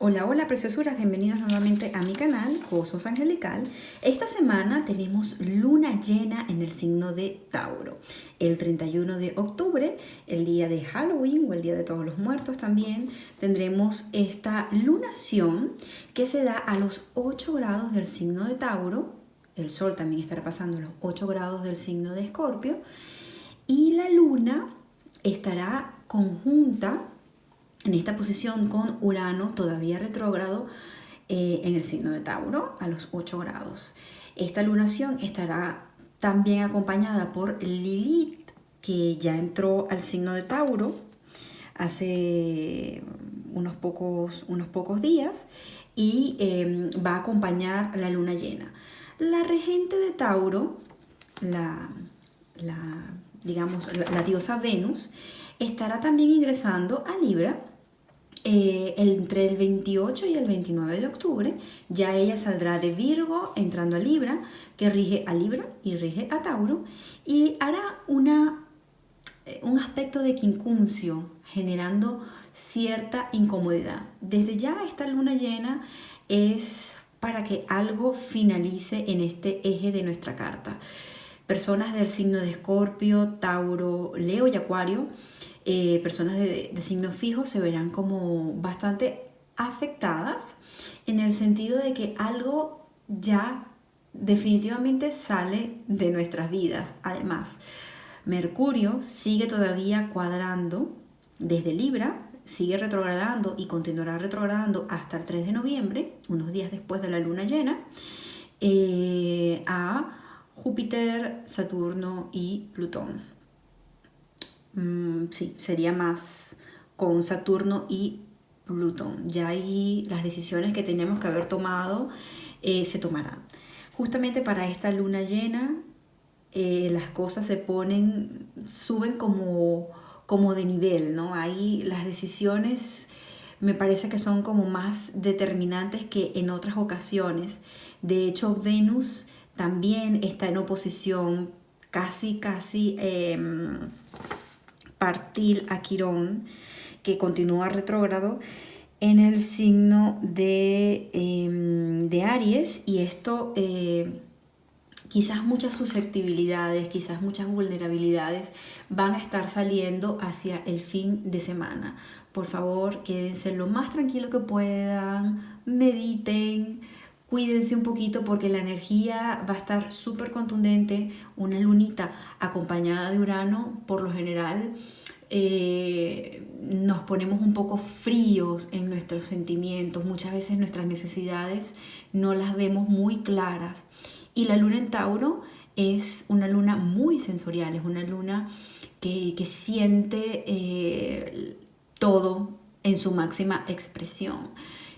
Hola, hola preciosuras, bienvenidos nuevamente a mi canal Cosmos Angelical. Esta semana tenemos luna llena en el signo de Tauro. El 31 de octubre, el día de Halloween o el día de todos los muertos también, tendremos esta lunación que se da a los 8 grados del signo de Tauro. El sol también estará pasando a los 8 grados del signo de Escorpio. Y la luna estará conjunta en esta posición con Urano todavía retrógrado eh, en el signo de Tauro a los 8 grados. Esta lunación estará también acompañada por Lilith, que ya entró al signo de Tauro hace unos pocos, unos pocos días y em, va a acompañar la luna llena. La regente de Tauro, la, digamos, la diosa Venus, estará también ingresando a Libra eh, entre el 28 y el 29 de octubre. Ya ella saldrá de Virgo entrando a Libra, que rige a Libra y rige a Tauro, y hará una, eh, un aspecto de quincuncio, generando cierta incomodidad. Desde ya esta luna llena es para que algo finalice en este eje de nuestra carta. Personas del signo de Escorpio, Tauro, Leo y Acuario eh, personas de, signo fijo se verán como bastante afectadas en el sentido de que algo ya definitivamente sale de nuestras vidas. Además, Mercurio sigue todavía cuadrando desde Libra, sigue retrogradando y continuará retrogradando hasta el 3 de noviembre, unos días después de la luna llena, eh, a Júpiter, Saturno y Plutón. Mm, sí, sería más con Saturno y Plutón. Ya ahí las decisiones que tenemos que haber tomado eh, se tomarán. Justamente para esta luna llena, eh, las cosas se ponen, suben como, como de nivel, ¿no? Ahí las decisiones me parece que son como más determinantes que en otras ocasiones. De hecho, Venus también está en oposición casi, casi... Em, partir a Quirón, que continúa retrógrado, en el signo de, em, de Aries y esto eh, quizás muchas susceptibilidades, quizás muchas vulnerabilidades van a estar saliendo hacia el fin de semana. Por favor, quédense lo más tranquilo que puedan, mediten, cuídense un poquito porque la energía va a estar súper contundente. Una lunita acompañada de Urano, por lo general, eh, nos ponemos un poco fríos en nuestros sentimientos. Muchas veces nuestras necesidades no las vemos muy claras. Y la luna en Tauro es una luna muy sensorial, es una luna que, siente eh, todo en su máxima expresión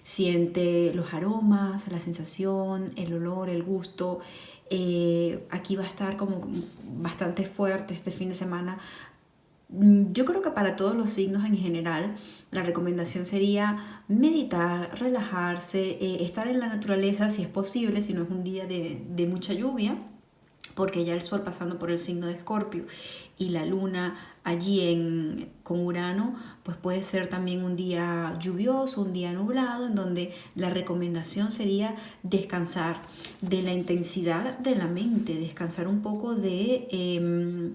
siente los aromas, la sensación, el olor, el gusto. Eh, aquí va a estar como bastante fuerte este fin de semana. Mm, yo creo que para todos los signos en general, la recomendación sería meditar, relajarse, eh, estar en la naturaleza si es posible, si no es un día de, de mucha lluvia porque ya el Sol pasando por el signo de Escorpio y la Luna allí en, con Urano, pues puede ser también un día lluvioso, un día nublado, en donde la recomendación sería descansar de la intensidad de la mente, descansar un poco de em,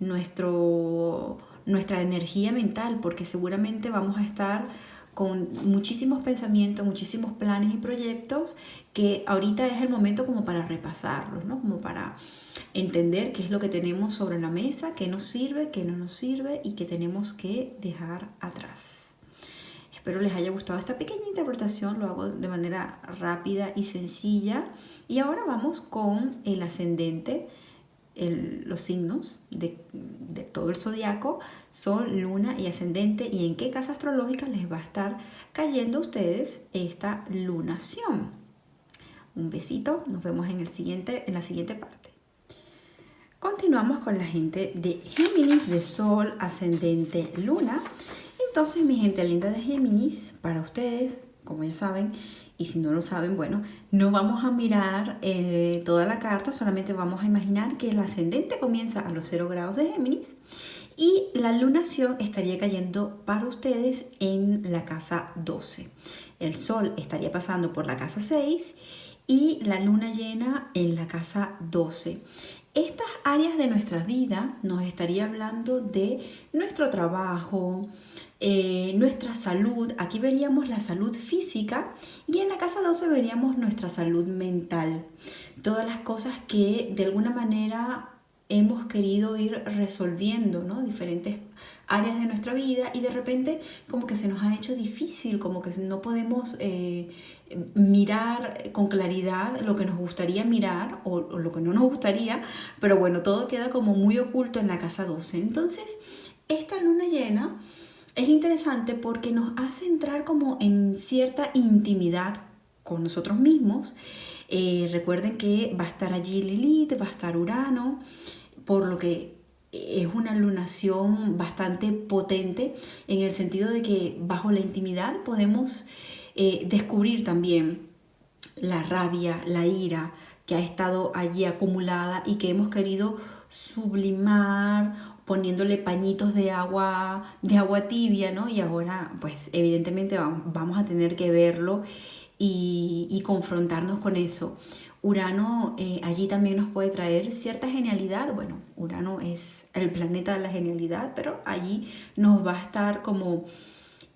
nuestro, nuestra energía mental, porque seguramente vamos a estar con muchísimos pensamientos, muchísimos planes y proyectos que ahorita es el momento como para repasarlos, ¿no? Como para entender qué es lo que tenemos sobre la mesa, qué nos sirve, qué no nos sirve y qué tenemos que dejar atrás. Espero les haya gustado esta pequeña interpretación, lo hago de manera rápida y sencilla. Y ahora vamos con el ascendente, los signos de, todo el zodiaco, Sol, Luna y Ascendente, y en qué casa astrológica les va a estar cayendo a ustedes esta lunación. Un besito, nos vemos en, el siguiente, en la siguiente parte. Continuamos con la gente de Géminis, de Sol, Ascendente, Luna. Entonces, mi gente linda de Géminis, para ustedes, como ya saben, y si no lo saben, bueno, no vamos a mirar eh, toda la carta, solamente vamos a imaginar que el ascendente comienza a los 0 grados de Géminis Y la lunación estaría cayendo para ustedes en la casa 12. El sol estaría pasando por la casa 6 y la luna llena en la casa 12. Estas áreas de nuestra vida nos estaría hablando de nuestro trabajo, eh, nuestra salud. Aquí veríamos la salud física y en la casa 12 veríamos nuestra salud mental. Todas las cosas que de alguna manera hemos querido ir resolviendo, ¿no? Diferentes áreas de nuestra vida y de repente como que se nos ha hecho difícil, como que no podemos eh, mirar con claridad lo que nos gustaría mirar o, lo que no nos gustaría, pero bueno, todo queda como muy oculto en la casa 12. Entonces, esta luna llena es interesante porque nos hace entrar como en cierta intimidad con nosotros mismos. Eh, recuerden que va a estar allí Lilith, va a estar Urano, por lo que es una lunación bastante potente en el sentido de que bajo la intimidad podemos eh, descubrir también la rabia, la ira que ha estado allí acumulada y que hemos querido sublimar poniéndole pañitos de agua, de agua tibia, ¿no? Y ahora, pues evidentemente vamos a tener que verlo y, confrontarnos con eso. Urano eh, allí también nos puede traer cierta genialidad. Bueno, Urano es el planeta de la genialidad, pero allí nos va a estar como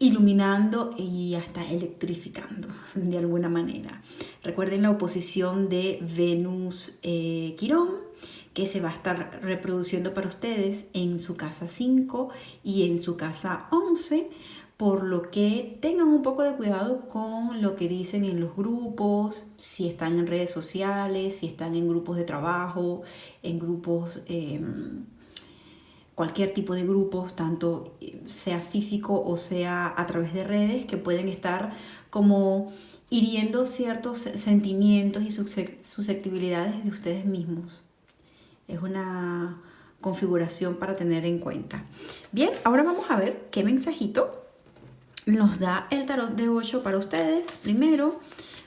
iluminando y hasta electrificando de alguna manera. Recuerden la oposición de Venus-Quirón, eh, que se va a estar reproduciendo para ustedes en su casa 5 y en su casa 11, por lo que tengan un poco de cuidado con lo que dicen en los grupos, si están en redes sociales, si están en grupos de trabajo, en grupos... Em, cualquier tipo de grupos, tanto sea físico o sea a través de redes, que pueden estar como hiriendo ciertos sentimientos y susceptibilidades de ustedes mismos. Es una configuración para tener en cuenta. Bien, ahora vamos a ver qué mensajito nos da el tarot de 8 para ustedes. Primero,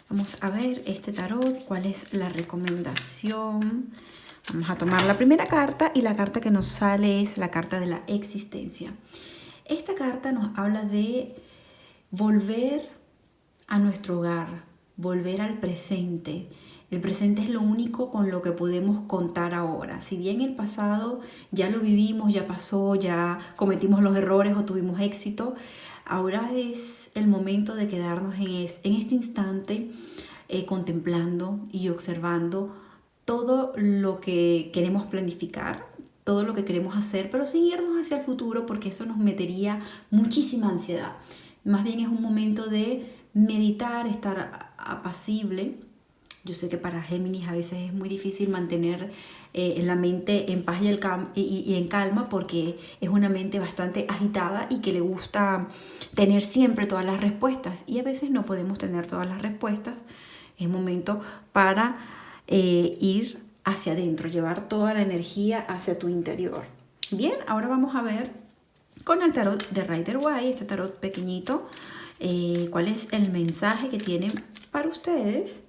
vamos a ver este tarot, cuál es la recomendación Vamos a tomar la primera carta y la carta que nos sale es la carta de la existencia. Esta carta nos habla de volver a nuestro hogar, volver al presente. El presente es lo único con lo que podemos contar ahora. Si bien el pasado ya lo vivimos, ya pasó, ya cometimos los errores o tuvimos éxito, ahora es el momento de quedarnos en, este instante eh, contemplando y observando todo lo que queremos planificar, todo lo que queremos hacer, pero sin hacia el futuro porque eso nos metería muchísima ansiedad. Más bien es un momento de meditar, estar apacible. Yo sé que para Géminis a veces es muy difícil mantener eh, la mente en paz y, el y, en calma porque es una mente bastante agitada y que le gusta tener siempre todas las respuestas y a veces no podemos tener todas las respuestas. Es momento para eh, ir hacia adentro, llevar toda la energía hacia tu interior. Bien, ahora vamos a ver con el tarot de Rider Waite, este tarot pequeñito, eh, cuál es el mensaje que tienen para ustedes.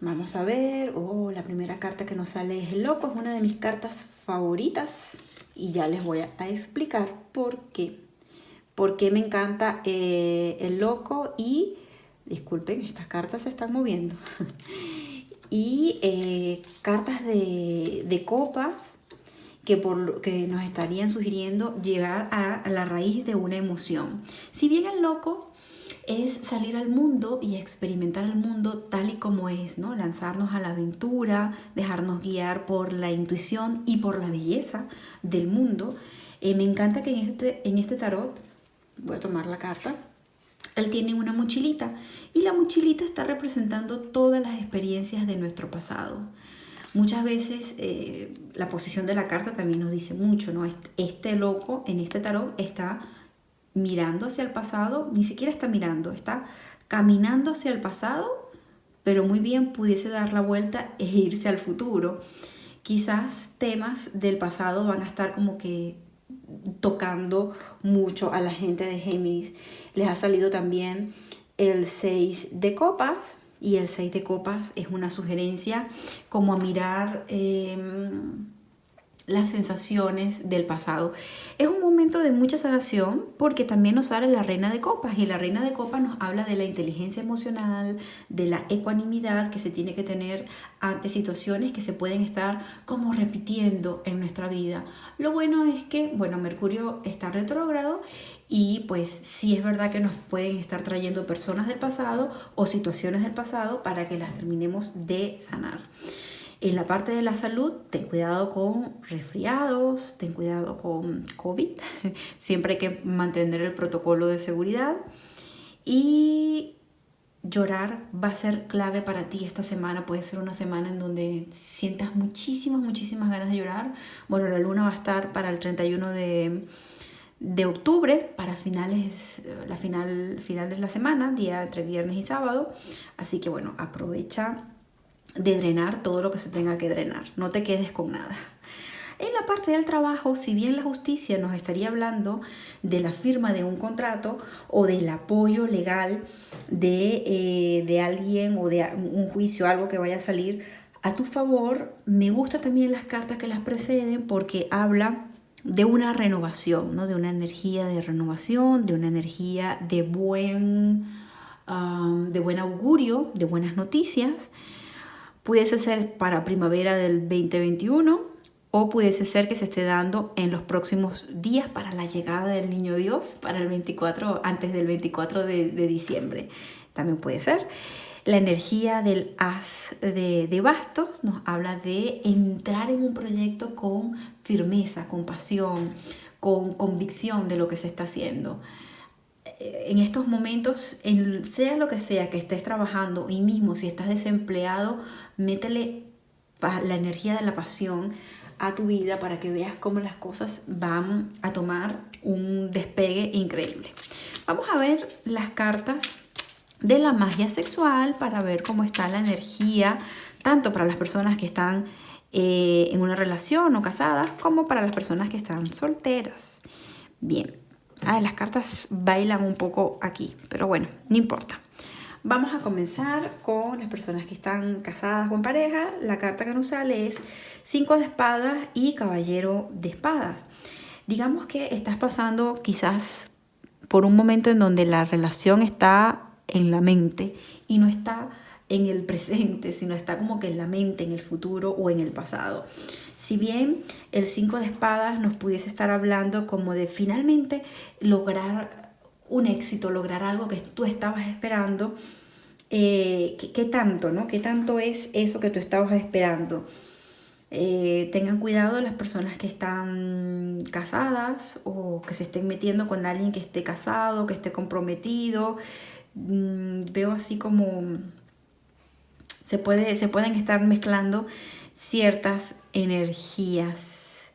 Vamos a ver, oh, la primera carta que nos sale es el loco, es una de mis cartas favoritas y ya les voy a explicar por qué. Por qué me encanta eh, el loco y, disculpen, estas cartas se están moviendo. y eh, cartas de, de que, por, que nos estarían sugiriendo llegar a, la raíz de una emoción. Si bien el loco es salir al mundo y experimentar el mundo tal y como es, ¿no? Lanzarnos a la aventura, dejarnos guiar por la intuición y por la belleza del mundo. Eh, me encanta que en este, en este tarot, voy a tomar la carta, él tiene una mochilita y la mochilita está representando todas las experiencias de nuestro pasado. Muchas veces eh, la posición de la carta también nos dice mucho, ¿no? Este loco en este tarot está mirando hacia el pasado, ni siquiera está mirando, está caminando hacia el pasado, pero muy bien pudiese dar la vuelta e irse al futuro. Quizás temas del pasado van a estar como que tocando mucho a la gente de Géminis. Les ha salido también el 6 de copas y el 6 de copas es una sugerencia como a mirar em, las sensaciones del pasado. Es un momento de mucha sanación porque también nos sale la reina de copas y la reina de copas nos habla de la inteligencia emocional, de la ecuanimidad que se tiene que tener ante situaciones que se pueden estar como repitiendo en nuestra vida. Lo bueno es que, bueno, Mercurio está retrógrado y pues sí es verdad que nos pueden estar trayendo personas del pasado o situaciones del pasado para que las terminemos de sanar. En la parte de la salud, ten cuidado con resfriados, ten cuidado con COVID, siempre hay que mantener el protocolo de seguridad. Y llorar va a ser clave para ti esta semana, puede ser una semana en donde sientas muchísimas, muchísimas ganas de llorar. Bueno, la luna va a estar para el 31 de, de octubre, para finales, la final, final de la semana, día entre viernes y sábado, así que bueno, aprovecha de drenar todo lo que se tenga que drenar. No te quedes con nada. En la parte del trabajo, si bien la justicia nos estaría hablando de la firma de un contrato o del apoyo legal de, eh, de alguien o de un juicio, algo que vaya a salir a tu favor, me gustan también las cartas que las preceden porque habla de una renovación, ¿no? de una energía de renovación, de una energía de buen, um, de buen augurio, de buenas noticias. Pudiese ser para primavera del 2021 o pudiese ser que se esté dando en los próximos días para la llegada del Niño Dios, para el 24, antes del 24 de, diciembre. También puede ser. La energía del as de, de, bastos nos habla de entrar en un proyecto con firmeza, con pasión, con convicción de lo que se está haciendo. En estos momentos, en, sea lo que sea que estés trabajando y mismo si estás desempleado, métele la energía de la pasión a tu vida para que veas cómo las cosas van a tomar un despegue increíble. Vamos a ver las cartas de la magia sexual para ver cómo está la energía, tanto para las personas que están eh, en una relación o casadas, como para las personas que están solteras. Bien, ah, las cartas bailan un poco aquí, pero bueno, no importa. Vamos a comenzar con las personas que están casadas o en pareja. La carta que nos sale es 5 de espadas y caballero de espadas. Digamos que estás pasando quizás por un momento en donde la relación está en la mente y no está en el presente, sino está como que en la mente, en el futuro o en el pasado. Si bien el 5 de espadas nos pudiese estar hablando como de finalmente lograr un éxito, lograr algo que tú estabas esperando, eh, ¿qué, tanto, no? ¿Qué tanto es eso que tú estabas esperando? Eh, tengan cuidado las personas que están casadas o que se estén metiendo con alguien que esté casado, que esté comprometido. Mm, veo así como se, puede, se pueden estar mezclando ciertas energías.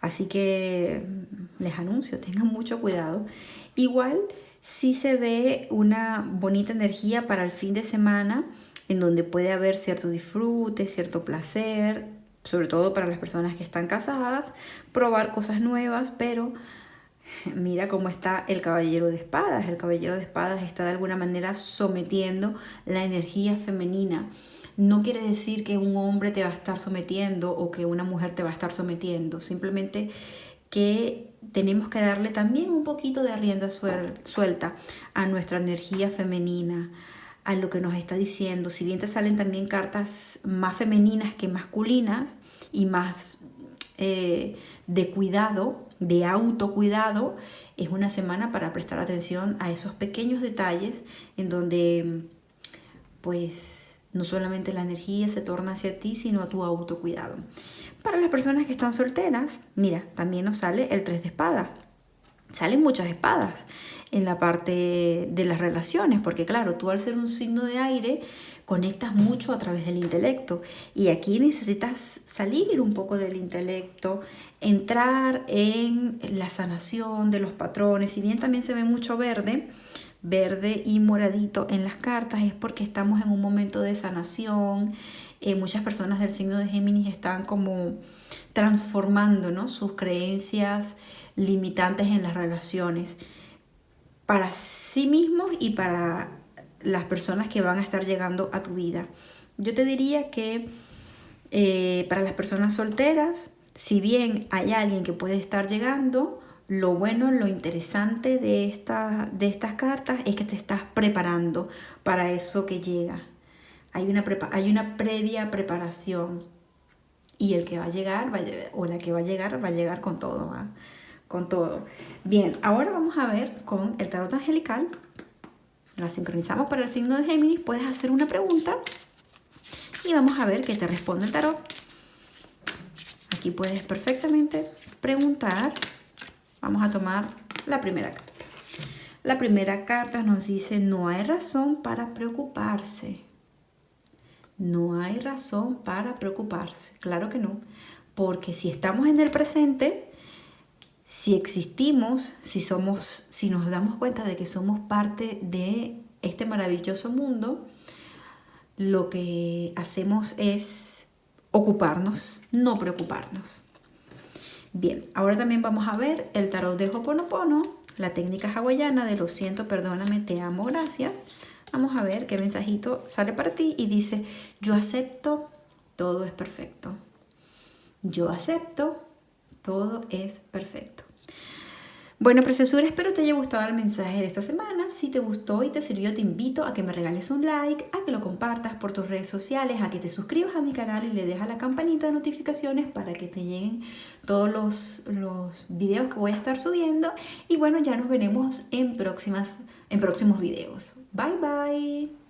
Así que les anuncio, tengan mucho cuidado. Igual sí se ve una bonita energía para el fin de semana en donde puede haber cierto disfrute, cierto placer, sobre todo para las personas que están casadas, probar cosas nuevas, pero mira cómo está el caballero de espadas. El caballero de espadas está de alguna manera sometiendo la energía femenina. No quiere decir que un hombre te va a estar sometiendo o que una mujer te va a estar sometiendo, simplemente que tenemos que darle también un poquito de rienda suelta a nuestra energía femenina, a lo que nos está diciendo. Si bien te salen también cartas más femeninas que masculinas y más eh, de cuidado, de autocuidado, es una semana para prestar atención a esos pequeños detalles en donde pues no solamente la energía se torna hacia ti, sino a tu autocuidado. Para las personas que están solteras, mira, también nos sale el 3 de espada. Salen muchas espadas en la parte de las relaciones, porque claro, tú al ser un signo de aire, conectas mucho a través del intelecto. Y aquí necesitas salir un poco del intelecto, entrar en la sanación de los patrones, si bien también se ve mucho verde, verde y moradito en las cartas, es porque estamos en un momento de sanación, eh, muchas personas del signo de Géminis están como transformando sus creencias limitantes en las relaciones para sí mismos y para las personas que van a estar llegando a tu vida. Yo te diría que eh, para las personas solteras si bien hay alguien que puede estar llegando, lo bueno, lo interesante de, esta, de estas cartas es que te estás preparando para eso que llega. Hay una, hay una previa preparación y el que va a llegar o la que va a llegar va a llegar con todo, con todo. Bien, ahora vamos a ver con el tarot angelical. La sincronizamos para el signo de Géminis. Puedes hacer una pregunta y vamos a ver qué te responde el tarot. Aquí puedes perfectamente preguntar. Vamos a tomar la primera carta. La primera carta nos dice, no hay razón para preocuparse. No hay razón para preocuparse. Claro que no. Porque si estamos en el presente, si existimos, si somos, si nos damos cuenta de que somos parte de este maravilloso mundo, lo que hacemos es ocuparnos, no preocuparnos. Bien, ahora también vamos a ver el tarot de Hoponopono, la técnica hawaiana de lo siento, perdóname, te amo, gracias. Vamos a ver qué mensajito sale para ti y dice, yo acepto, todo es perfecto. Yo acepto, todo es perfecto. Bueno, preciosura, espero te haya gustado el mensaje de esta semana. Si te gustó y te sirvió, te invito a que me regales un like, a que lo compartas por tus redes sociales, a que te suscribas a mi canal y le dejas la campanita de notificaciones para que te lleguen todos los, los videos que voy a estar subiendo. Y bueno, ya nos veremos en, próximas, en próximos videos. Bye, bye.